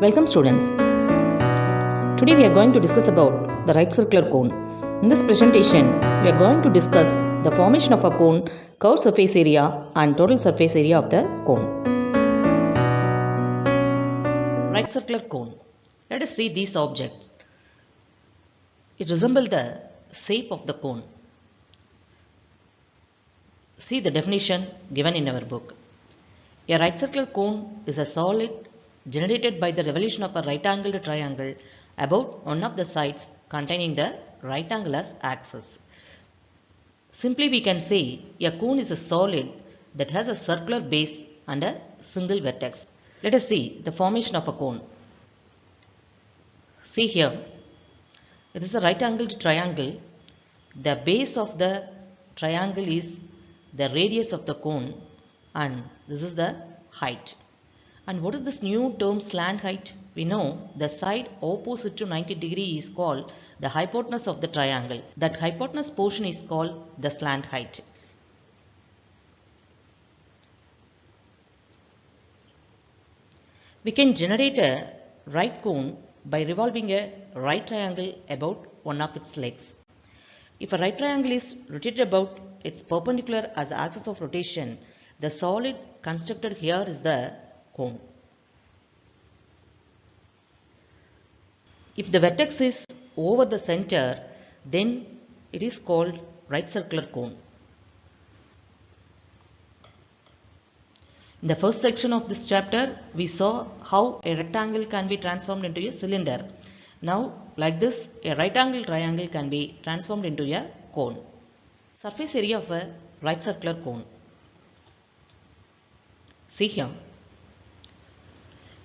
Welcome students. Today we are going to discuss about the right circular cone. In this presentation, we are going to discuss the formation of a cone, curved surface area and total surface area of the cone. Right circular cone. Let us see these objects. It resembles the shape of the cone. See the definition given in our book. A right circular cone is a solid generated by the revolution of a right-angled triangle about one of the sides containing the right angle axis. Simply we can say a cone is a solid that has a circular base and a single vertex. Let us see the formation of a cone. See here, it is a right angled triangle. The base of the triangle is the radius of the cone and this is the height. And what is this new term slant height? We know the side opposite to 90 degree is called the hypotenuse of the triangle. That hypotenuse portion is called the slant height. We can generate a right cone by revolving a right triangle about one of its legs. If a right triangle is rotated about its perpendicular as the axis of rotation, the solid constructed here is the cone. If the vertex is over the center, then it is called right circular cone. In the first section of this chapter, we saw how a rectangle can be transformed into a cylinder. Now, like this, a right angle triangle can be transformed into a cone. Surface area of a right circular cone. See here.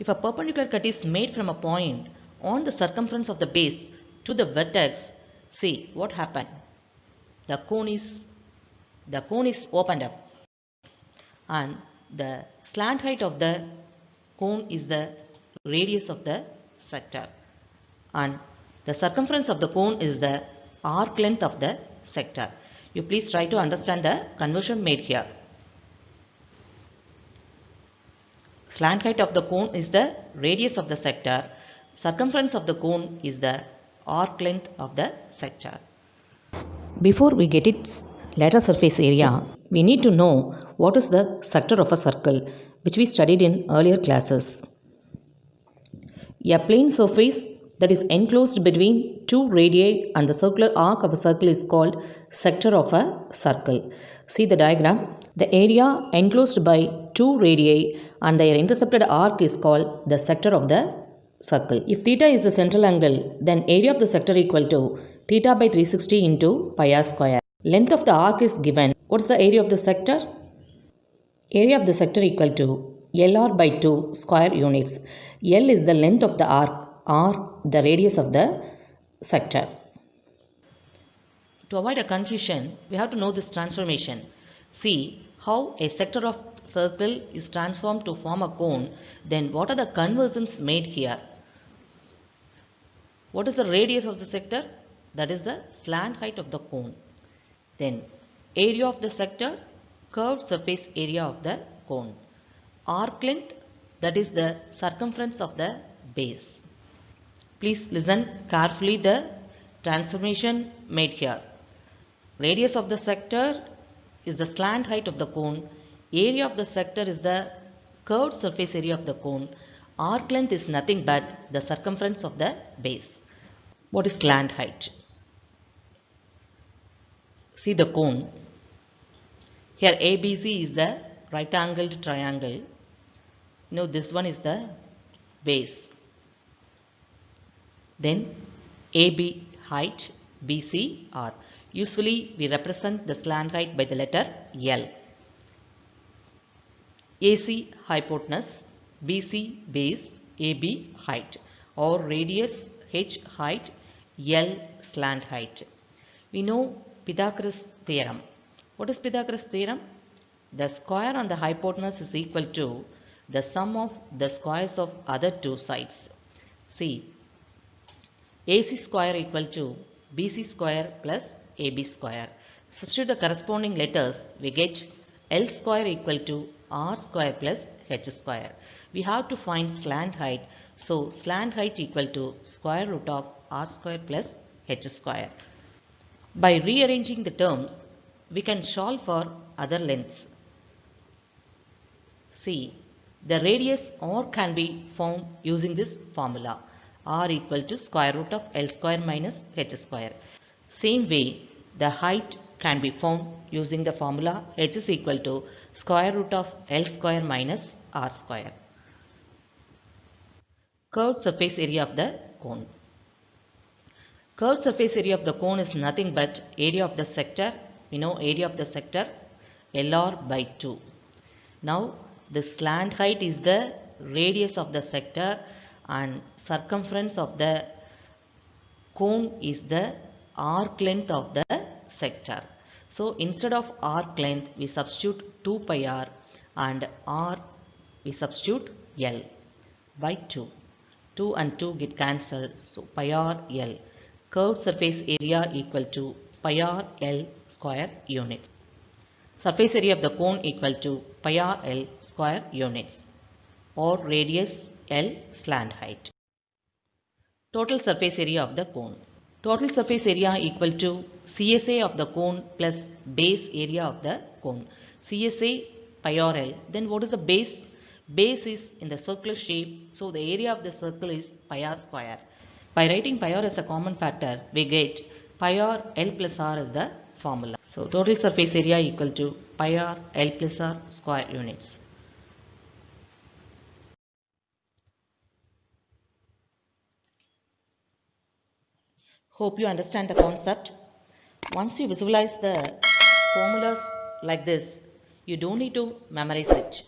If a perpendicular cut is made from a point on the circumference of the base to the vertex, see what happened. The cone is the cone is opened up and the slant height of the cone is the radius of the sector and the circumference of the cone is the arc length of the sector. You please try to understand the conversion made here. Slant height of the cone is the radius of the sector. Circumference of the cone is the arc length of the sector. Before we get its lateral surface area, we need to know what is the sector of a circle which we studied in earlier classes. A plane surface that is enclosed between two radii and the circular arc of a circle is called sector of a circle. See the diagram. The area enclosed by two radii and their intercepted arc is called the sector of the circle. If theta is the central angle, then area of the sector equal to theta by 360 into pi r square. Length of the arc is given. What is the area of the sector? Area of the sector equal to LR by 2 square units. L is the length of the arc, R the radius of the sector. To avoid a confusion, we have to know this transformation. See how a sector of circle is transformed to form a cone. Then what are the conversions made here? What is the radius of the sector? That is the slant height of the cone. Then area of the sector, curved surface area of the cone. Arc length, that is the circumference of the base. Please listen carefully the transformation made here. Radius of the sector is the slant height of the cone. Area of the sector is the curved surface area of the cone. Arc length is nothing but the circumference of the base. What is slant height? See the cone. Here ABC is the right angled triangle. Now this one is the base. Then AB height, BC R. Usually we represent the slant height by the letter L. AC hypotenuse, BC base, AB height or radius H height, L slant height. We know Pythagoras theorem. What is Pythagoras theorem? The square on the hypotenuse is equal to the sum of the squares of other two sides. See, AC square equal to BC square plus AB square. Substitute the corresponding letters, we get L square equal to R square plus H square. we have to find slant height. So slant height equal to square root of r square plus h square. By rearranging the terms, we can solve for other lengths. See, the radius r can be found using this formula r equal to square root of L square minus H square. Same way, the height can be found using the formula H is equal to square root of L square minus R square. Curved surface area of the cone. Curved surface area of the cone is nothing but area of the sector. We know area of the sector LR by 2. Now, the slant height is the radius of the sector and circumference of the cone is the arc length of the sector. So instead of arc length we substitute 2 pi r and r we substitute L by 2. 2 and 2 get cancelled so pi r L. Curved surface area equal to pi r L square units. Surface area of the cone equal to pi r L square units or radius L slant height. Total surface area of the cone. Total surface area equal to CSA of the cone plus base area of the cone. CSA pi r L. Then what is the base? Base is in the circular shape. So the area of the circle is pi r square. By writing pi r as a common factor, we get pi r L plus r as the formula. So total surface area equal to pi r L plus r square units. Hope you understand the concept. Once you visualize the formulas like this, you don't need to memorize it.